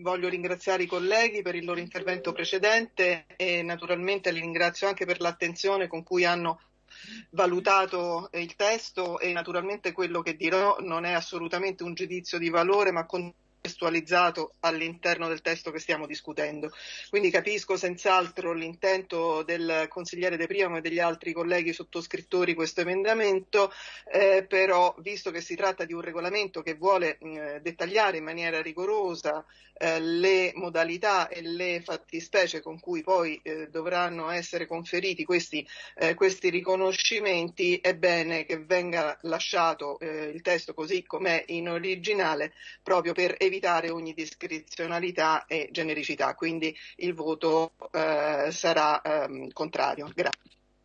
voglio ringraziare i colleghi per il loro intervento precedente e naturalmente li ringrazio anche per l'attenzione con cui hanno valutato il testo e naturalmente quello che dirò non è assolutamente un giudizio di valore ma con contestualizzato all'interno del testo che stiamo discutendo. Quindi capisco senz'altro l'intento del consigliere De Priamo e degli altri colleghi sottoscrittori questo emendamento, eh, però visto che si tratta di un regolamento che vuole eh, dettagliare in maniera rigorosa eh, le modalità e le fattispecie con cui poi eh, dovranno essere conferiti questi, eh, questi, riconoscimenti, è bene che venga lasciato eh, il testo così com'è in originale proprio per evitare evitare ogni discrezionalità e genericità, quindi il voto eh, sarà ehm, contrario. Grazie.